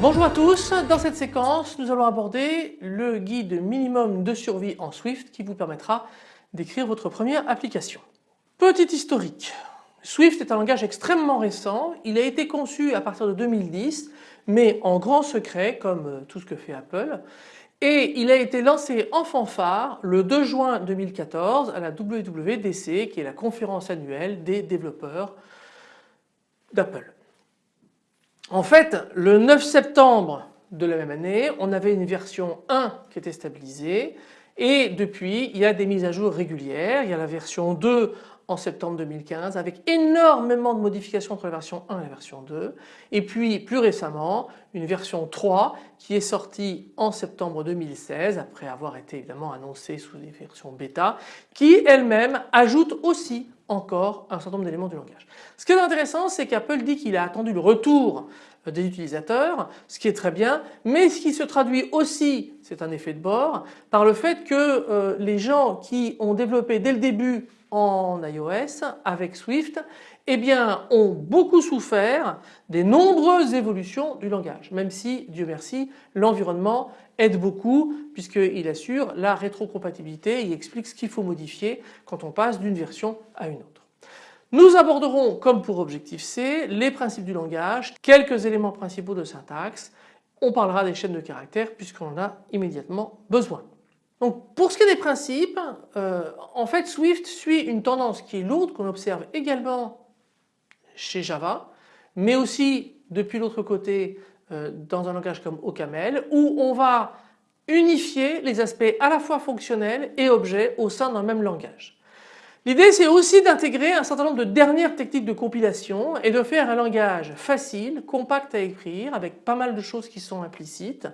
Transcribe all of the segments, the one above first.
Bonjour à tous, dans cette séquence nous allons aborder le guide minimum de survie en Swift qui vous permettra d'écrire votre première application. Petit historique, Swift est un langage extrêmement récent, il a été conçu à partir de 2010 mais en grand secret comme euh, tout ce que fait Apple. Et il a été lancé en fanfare le 2 juin 2014 à la WWDC qui est la conférence annuelle des développeurs d'Apple. En fait, le 9 septembre de la même année, on avait une version 1 qui était stabilisée et depuis il y a des mises à jour régulières. Il y a la version 2 en septembre 2015 avec énormément de modifications entre la version 1 et la version 2 et puis plus récemment une version 3 qui est sortie en septembre 2016 après avoir été évidemment annoncée sous des versions bêta qui elle-même ajoute aussi encore un certain nombre d'éléments du langage. Ce qui est intéressant c'est qu'Apple dit qu'il a attendu le retour des utilisateurs, ce qui est très bien, mais ce qui se traduit aussi, c'est un effet de bord, par le fait que euh, les gens qui ont développé dès le début en iOS avec Swift eh bien, ont beaucoup souffert des nombreuses évolutions du langage, même si, Dieu merci, l'environnement aide beaucoup puisqu'il assure la rétrocompatibilité, il explique ce qu'il faut modifier quand on passe d'une version à une autre. Nous aborderons, comme pour Objectif C, les principes du langage, quelques éléments principaux de syntaxe, on parlera des chaînes de caractères puisqu'on en a immédiatement besoin. Pour ce qui est des principes, euh, en fait Swift suit une tendance qui est lourde qu'on observe également chez Java, mais aussi depuis l'autre côté euh, dans un langage comme OCaml où on va unifier les aspects à la fois fonctionnels et objets au sein d'un même langage. L'idée c'est aussi d'intégrer un certain nombre de dernières techniques de compilation et de faire un langage facile, compact à écrire avec pas mal de choses qui sont implicites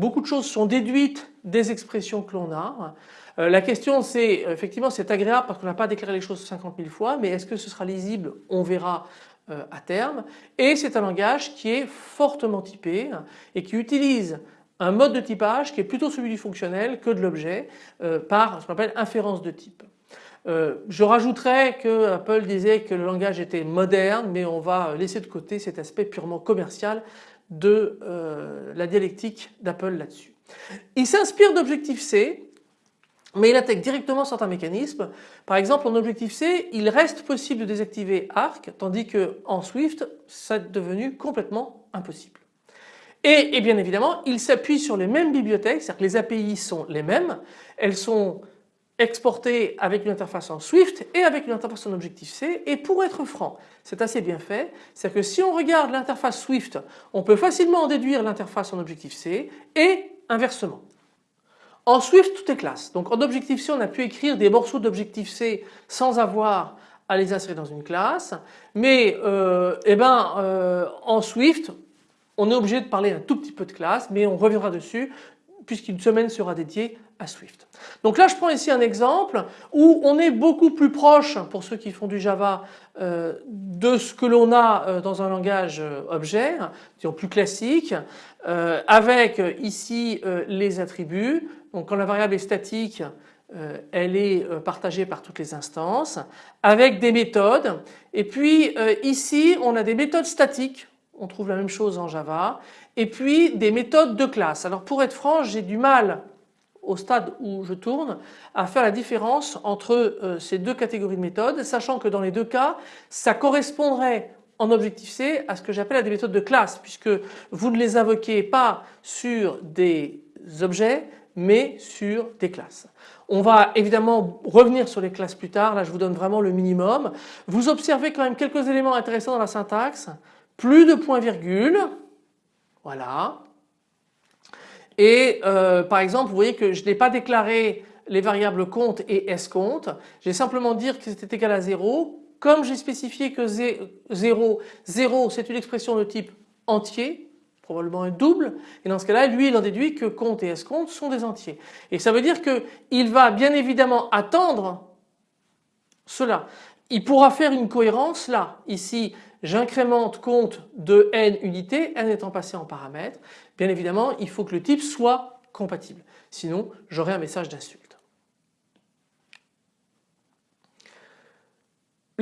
Beaucoup de choses sont déduites des expressions que l'on a. Euh, la question c'est, effectivement c'est agréable parce qu'on n'a pas déclaré les choses 50 000 fois, mais est-ce que ce sera lisible? On verra euh, à terme. Et c'est un langage qui est fortement typé et qui utilise un mode de typage qui est plutôt celui du fonctionnel que de l'objet euh, par ce qu'on appelle inférence de type. Je rajouterais que Apple disait que le langage était moderne mais on va laisser de côté cet aspect purement commercial de euh, la dialectique d'Apple là-dessus. Il s'inspire d'Objective-C mais il intègre directement certains mécanismes. Par exemple en Objective-C il reste possible de désactiver Arc tandis que en Swift c'est devenu complètement impossible. Et, et bien évidemment il s'appuie sur les mêmes bibliothèques, c'est-à-dire que les API sont les mêmes, elles sont exporté avec une interface en Swift et avec une interface en Objective-C et pour être franc c'est assez bien fait, c'est que si on regarde l'interface Swift on peut facilement en déduire l'interface en Objective-C et inversement. En Swift tout est classe. Donc en Objective-C on a pu écrire des morceaux d'Objective-C sans avoir à les insérer dans une classe. Mais euh, eh ben, euh, en Swift on est obligé de parler un tout petit peu de classe mais on reviendra dessus puisqu'une semaine sera dédiée à Swift. Donc là je prends ici un exemple où on est beaucoup plus proche pour ceux qui font du Java euh, de ce que l'on a euh, dans un langage euh, objet, disons plus classique, avec ici les attributs. Donc quand la variable est statique elle est partagée par toutes les instances avec des méthodes et puis ici on a des méthodes statiques on trouve la même chose en Java et puis des méthodes de classe. Alors pour être franc j'ai du mal au stade où je tourne à faire la différence entre euh, ces deux catégories de méthodes sachant que dans les deux cas ça correspondrait en Objective-C à ce que j'appelle des méthodes de classe puisque vous ne les invoquez pas sur des objets mais sur des classes. On va évidemment revenir sur les classes plus tard, là je vous donne vraiment le minimum. Vous observez quand même quelques éléments intéressants dans la syntaxe, plus de points virgule, voilà, et euh, par exemple, vous voyez que je n'ai pas déclaré les variables compte et escompte. J'ai simplement dit que c'était égal à 0. Comme j'ai spécifié que 0, 0 c'est une expression de type entier, probablement un double, et dans ce cas-là, lui il en déduit que compte et escompte sont des entiers. Et ça veut dire qu'il va bien évidemment attendre cela. il pourra faire une cohérence là. Ici j'incrémente compte de n unités, n étant passé en paramètre. Bien évidemment il faut que le type soit compatible. Sinon j'aurai un message d'insulte.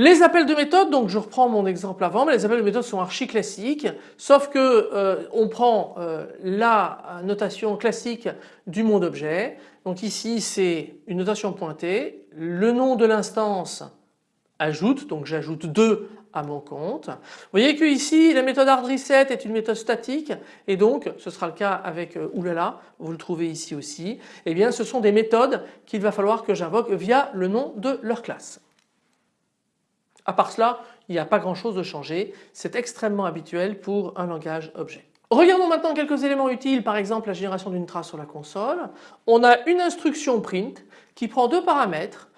Les appels de méthode, donc je reprends mon exemple avant, mais les appels de méthode sont archi classiques, sauf que euh, on prend euh, la notation classique du monde objet. Donc ici c'est une notation pointée, le nom de l'instance ajoute, donc j'ajoute 2 à mon compte. Vous voyez que ici la méthode hardReset est une méthode statique et donc ce sera le cas avec euh, oulala, vous le trouvez ici aussi. Eh bien ce sont des méthodes qu'il va falloir que j'invoque via le nom de leur classe. À part cela, il n'y a pas grand chose de changé. C'est extrêmement habituel pour un langage objet. Regardons maintenant quelques éléments utiles, par exemple la génération d'une trace sur la console. On a une instruction print qui prend deux paramètres,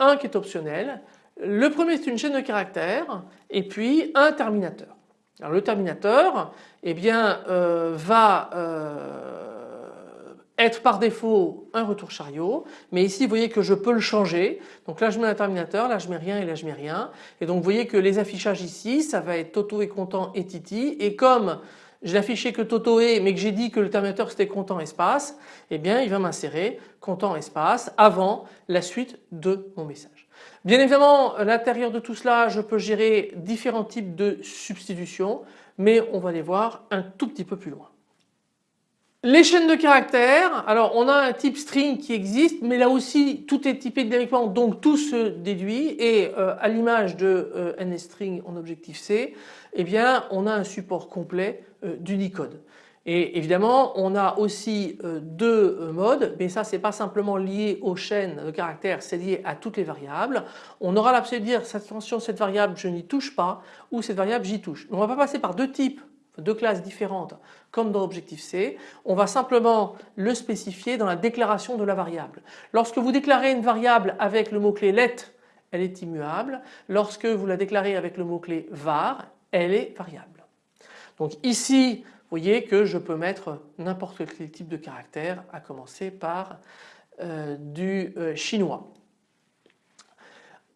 un qui est optionnel. Le premier c'est une chaîne de caractères et puis un terminateur. Alors le terminateur eh bien, euh, va euh, être par défaut un retour chariot mais ici vous voyez que je peux le changer. Donc là je mets un terminateur, là je mets rien et là je mets rien. Et donc vous voyez que les affichages ici ça va être Toto est content et Titi. Et comme je affiché que Toto est mais que j'ai dit que le terminateur c'était content espace eh bien il va m'insérer content espace avant la suite de mon message. Bien évidemment à l'intérieur de tout cela je peux gérer différents types de substitutions mais on va les voir un tout petit peu plus loin. Les chaînes de caractères, alors on a un type string qui existe mais là aussi tout est typé dynamiquement donc tout se déduit et euh, à l'image de euh, NSString en Objective-C eh bien on a un support complet euh, d'Unicode. Et évidemment on a aussi deux modes mais ça c'est pas simplement lié aux chaînes de caractères c'est lié à toutes les variables. On aura la possibilité de dire attention cette variable je n'y touche pas ou cette variable j'y touche. On va pas passer par deux types deux classes différentes comme dans Objective-C, on va simplement le spécifier dans la déclaration de la variable. Lorsque vous déclarez une variable avec le mot-clé let, elle est immuable. Lorsque vous la déclarez avec le mot-clé var, elle est variable. Donc ici, vous voyez que je peux mettre n'importe quel type de caractère à commencer par euh, du euh, chinois.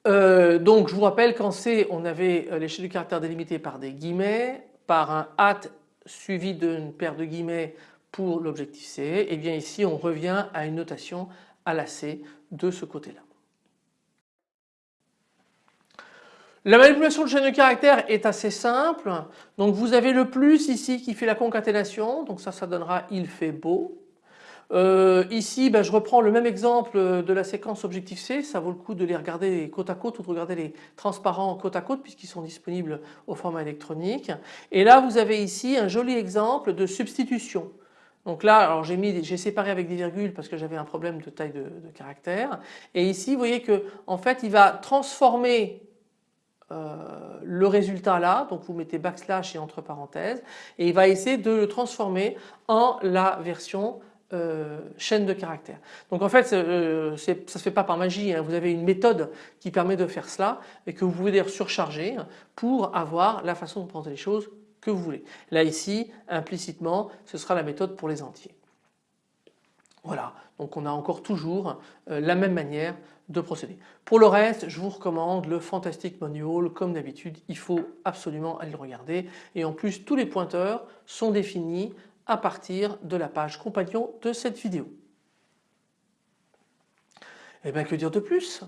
Euh, donc je vous rappelle qu'en C on avait l'échelle du caractère délimité par des guillemets, par un at suivi d'une paire de guillemets pour l'objectif C et eh bien ici on revient à une notation à la C de ce côté-là. La manipulation de chaîne de caractères est assez simple. Donc vous avez le plus ici qui fait la concaténation. Donc ça, ça donnera il fait beau. Euh, ici, ben, je reprends le même exemple de la séquence Objective-C. Ça vaut le coup de les regarder côte à côte ou de regarder les transparents côte à côte puisqu'ils sont disponibles au format électronique. Et là, vous avez ici un joli exemple de substitution. Donc là, alors j'ai mis, j'ai séparé avec des virgules parce que j'avais un problème de taille de, de, caractère. Et ici, vous voyez que en fait, il va transformer euh, le résultat là, donc vous mettez backslash et entre parenthèses, et il va essayer de le transformer en la version euh, chaîne de caractères. Donc en fait euh, ça ne se fait pas par magie, hein. vous avez une méthode qui permet de faire cela et que vous pouvez d'ailleurs surcharger pour avoir la façon de prendre les choses que vous voulez. Là ici implicitement ce sera la méthode pour les entiers. Voilà donc on a encore toujours euh, la même manière de procéder. Pour le reste je vous recommande le Fantastic Manual comme d'habitude il faut absolument aller le regarder et en plus tous les pointeurs sont définis à partir de la page compagnon de cette vidéo. Et eh bien que dire de plus?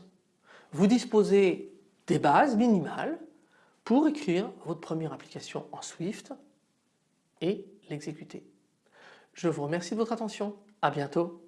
Vous disposez des bases minimales pour écrire votre première application en Swift et l'exécuter. Je vous remercie de votre attention. À bientôt.